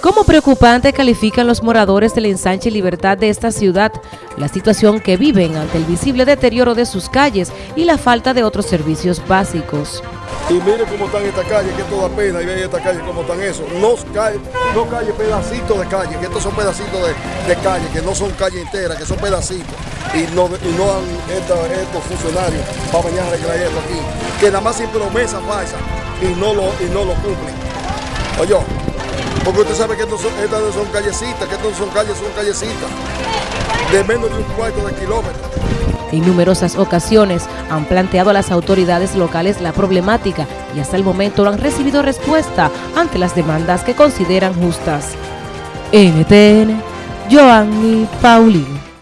Como preocupante califican los moradores del ensanche Libertad de esta ciudad la situación que viven ante el visible deterioro de sus calles y la falta de otros servicios básicos. Y mire cómo están estas calles, que toda pena, y ve estas calles cómo están eso. No calles, no calles, pedacitos de calle, que estos son pedacitos de, de calle, que no son calles enteras, que son pedacitos. Y no, y no han estos funcionarios para venir a arreglar esto aquí. Que nada más sin promesa falsa y no lo, y no lo cumplen. Oye, porque usted sabe que estas no son callecitas, que estas no son calles, son callecitas de menos de un cuarto de kilómetro. En numerosas ocasiones han planteado a las autoridades locales la problemática y hasta el momento no han recibido respuesta ante las demandas que consideran justas. NTN, Joanny Paulino.